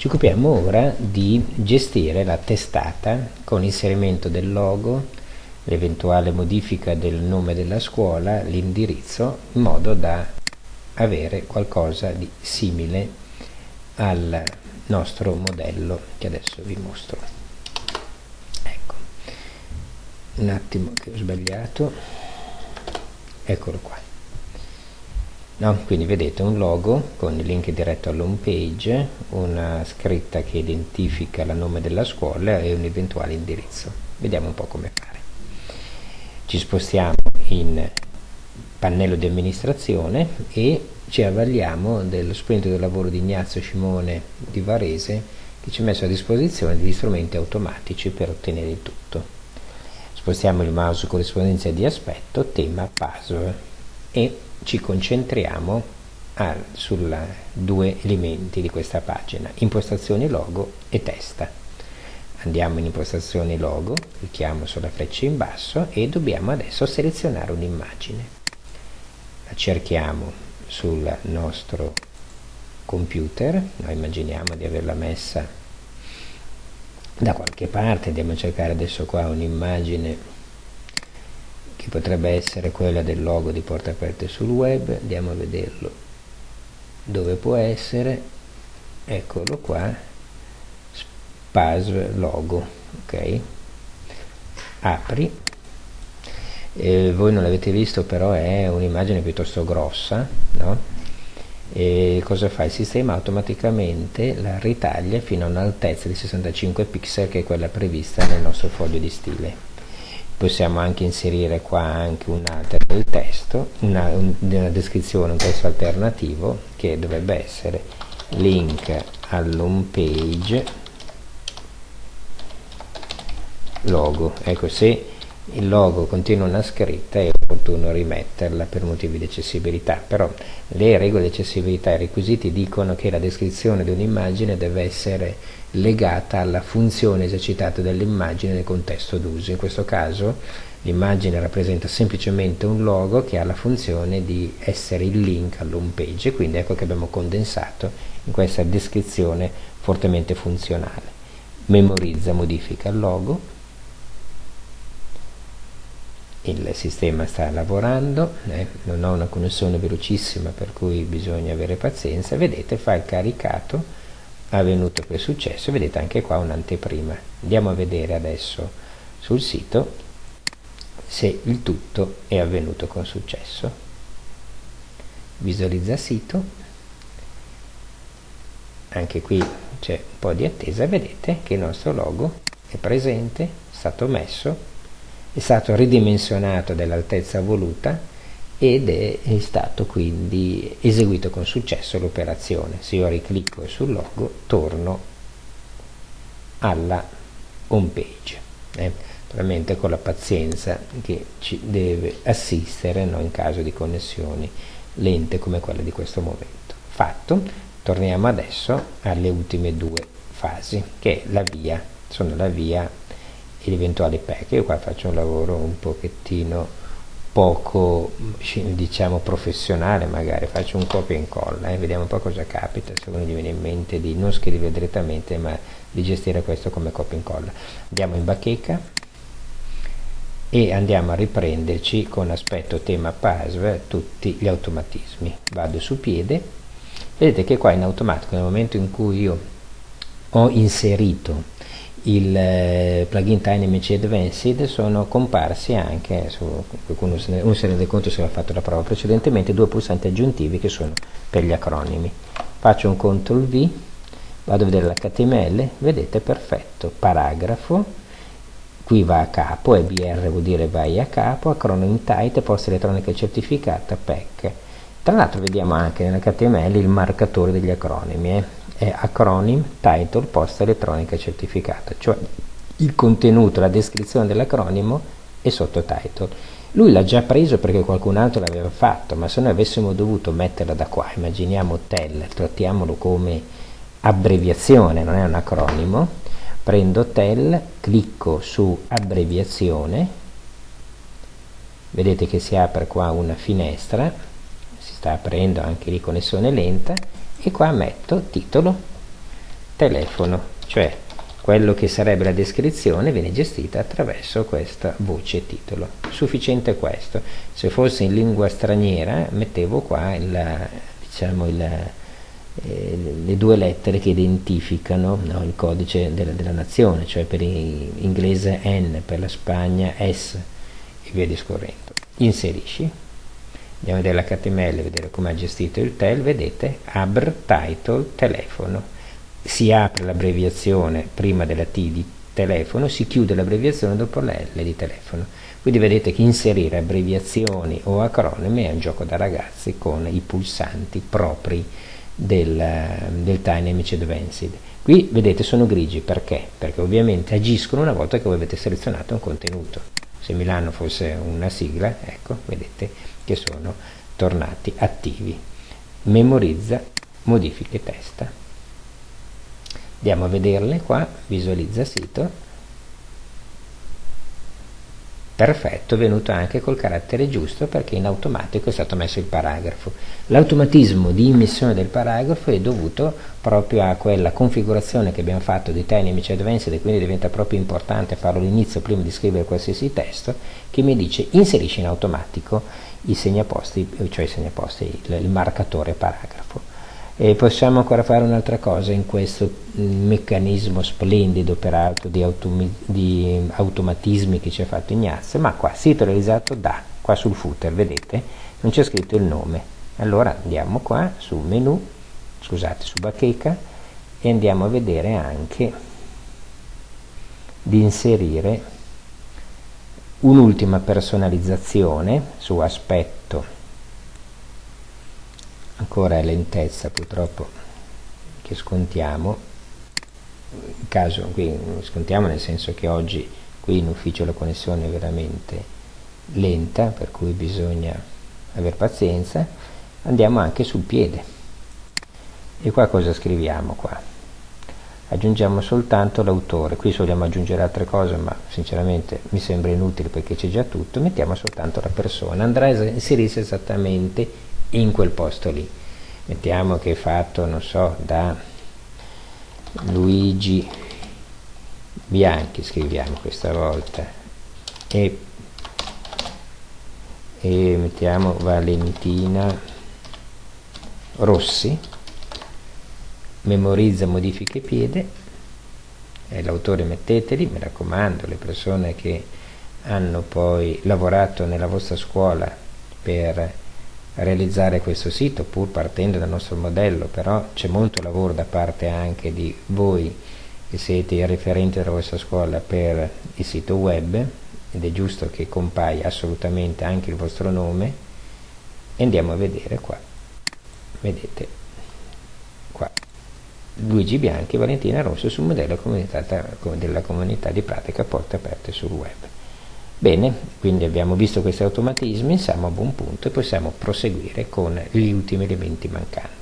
Ci occupiamo ora di gestire la testata con inserimento del logo, l'eventuale modifica del nome della scuola, l'indirizzo, in modo da avere qualcosa di simile al nostro modello che adesso vi mostro. Ecco, un attimo che ho sbagliato, eccolo qua. No, quindi vedete un logo con il link diretto all'home page, una scritta che identifica il nome della scuola e un eventuale indirizzo. Vediamo un po' come fare. Ci spostiamo in pannello di amministrazione e ci avvaliamo dello del lavoro di Ignazio Simone di Varese che ci ha messo a disposizione degli strumenti automatici per ottenere il tutto. Spostiamo il mouse corrispondenza di aspetto, tema, puzzle e ci concentriamo su due elementi di questa pagina, impostazioni logo e testa. Andiamo in impostazioni logo, clicchiamo sulla freccia in basso e dobbiamo adesso selezionare un'immagine. La cerchiamo sul nostro computer, noi immaginiamo di averla messa da qualche parte, andiamo a cercare adesso qua un'immagine che potrebbe essere quella del logo di Porte Aperte sul web, andiamo a vederlo dove può essere, eccolo qua, SPAS logo, ok? Apri, eh, voi non l'avete visto però è un'immagine piuttosto grossa, no? E cosa fa? Il sistema automaticamente la ritaglia fino a un'altezza di 65 pixel che è quella prevista nel nostro foglio di stile possiamo anche inserire qua anche un alter del testo, una, una descrizione, un testo alternativo che dovrebbe essere link all'home page logo. Ecco, se il logo contiene una scritta è opportuno rimetterla per motivi di accessibilità, però le regole di accessibilità e i requisiti dicono che la descrizione di un'immagine deve essere legata alla funzione esercitata dall'immagine nel contesto d'uso. In questo caso l'immagine rappresenta semplicemente un logo che ha la funzione di essere il link all'home page, quindi ecco che abbiamo condensato in questa descrizione fortemente funzionale. Memorizza, modifica il logo, il sistema sta lavorando, eh, non ho una connessione velocissima per cui bisogna avere pazienza, vedete fa il caricato, avvenuto per successo, vedete anche qua un'anteprima. Andiamo a vedere adesso sul sito se il tutto è avvenuto con successo. Visualizza sito, anche qui c'è un po' di attesa, vedete che il nostro logo è presente, è stato messo, è stato ridimensionato dell'altezza voluta ed è, è, stato quindi eseguito con successo l'operazione. Se io riclicco sul logo torno alla home page. Eh, naturalmente con la pazienza che ci deve assistere no, in caso di connessioni lente come quelle di questo momento. Fatto, torniamo adesso alle ultime due fasi, che è la via, sono la via ed eventuali pack. Io qua faccio un lavoro un pochettino poco diciamo professionale magari. Faccio un copia e incolla eh, vediamo un po' cosa capita se uno gli viene in mente di non scrivere direttamente ma di gestire questo come copia e incolla. Andiamo in bacheca e andiamo a riprenderci con aspetto tema password tutti gli automatismi. Vado su piede. Vedete che qua in automatico nel momento in cui io ho inserito il eh, plugin TinyMC Advanced sono comparsi anche, su, qualcuno se ne, se ne rende conto se l'ha fatto la prova precedentemente, due pulsanti aggiuntivi che sono per gli acronimi. Faccio un CTRL V, vado a vedere l'HTML, vedete perfetto, paragrafo, qui va a capo, EBR vuol dire vai a capo, acronimi type, posta elettronica certificata, PEC. Tra l'altro vediamo anche nell'HTML il marcatore degli acronimi, eh è acronym title posta elettronica certificata, cioè il contenuto, la descrizione dell'acronimo e sottotitle. Lui l'ha già preso perché qualcun altro l'aveva fatto, ma se noi avessimo dovuto metterla da qua, immaginiamo TEL, trattiamolo come abbreviazione, non è un acronimo, prendo TEL, clicco su abbreviazione, vedete che si apre qua una finestra, si sta aprendo anche lì connessione lenta, e qua metto titolo telefono, cioè quello che sarebbe la descrizione viene gestita attraverso questa voce titolo. Sufficiente questo. Se fosse in lingua straniera mettevo qua il, diciamo il, eh, le due lettere che identificano no, il codice della, della, nazione, cioè per l'inglese N, per la Spagna S e via discorrendo. Inserisci, andiamo a vedere l'HTML, vedere come ha gestito il tel, vedete, abr title telefono si apre l'abbreviazione prima della T di telefono, si chiude l'abbreviazione dopo la L di telefono. Quindi vedete che inserire abbreviazioni o acronimi è un gioco da ragazzi con i pulsanti propri del, del Dynamic Advanced. Qui vedete sono grigi perché? Perché ovviamente agiscono una volta che voi avete selezionato un contenuto. Se Milano fosse una sigla, ecco, vedete che sono tornati attivi. Memorizza, modifiche testa andiamo a vederle qua visualizza sito perfetto, è venuto anche col carattere giusto perché in automatico è stato messo il paragrafo. L'automatismo di immissione del paragrafo è dovuto proprio a quella configurazione che abbiamo fatto di Dynamic Advanced e quindi diventa proprio importante farlo all'inizio prima di scrivere qualsiasi testo che mi dice inserisci in automatico i segnaposti, cioè i segnaposti, il, il marcatore paragrafo. E possiamo ancora fare un'altra cosa in questo meccanismo splendido peraltro di, di automatismi che ci ha fatto Ignazio, ma qua sito realizzato da, qua sul footer, vedete, non c'è scritto il nome. Allora andiamo qua su menu, scusate, su bacheca e andiamo a vedere anche di inserire un'ultima personalizzazione su aspetto ancora lentezza purtroppo che scontiamo. In caso qui scontiamo nel senso che oggi qui in ufficio la connessione è veramente lenta per cui bisogna avere pazienza. Andiamo anche sul piede. E qua cosa scriviamo qua? Aggiungiamo soltanto l'autore. Qui vogliamo aggiungere altre cose ma sinceramente mi sembra inutile perché c'è già tutto. Mettiamo soltanto la persona. Andrà a inserirsi esattamente in quel posto lì. Mettiamo che è fatto non so da Luigi Bianchi scriviamo questa volta. E, e mettiamo Valentina Rossi. Memorizza modifiche piede e l'autore metteteli mi raccomando le persone che hanno poi lavorato nella vostra scuola per realizzare questo sito pur partendo dal nostro modello però c'è molto lavoro da parte anche di voi che siete i referenti della vostra scuola per il sito web ed è giusto che compaia assolutamente anche il vostro nome andiamo a vedere qua. Vedete qua. Luigi Bianchi e Valentina Rosso sul modello della comunità di pratica porte aperte sul web Bene, quindi abbiamo visto questi automatismi, siamo a buon punto e possiamo proseguire con gli ultimi elementi mancanti.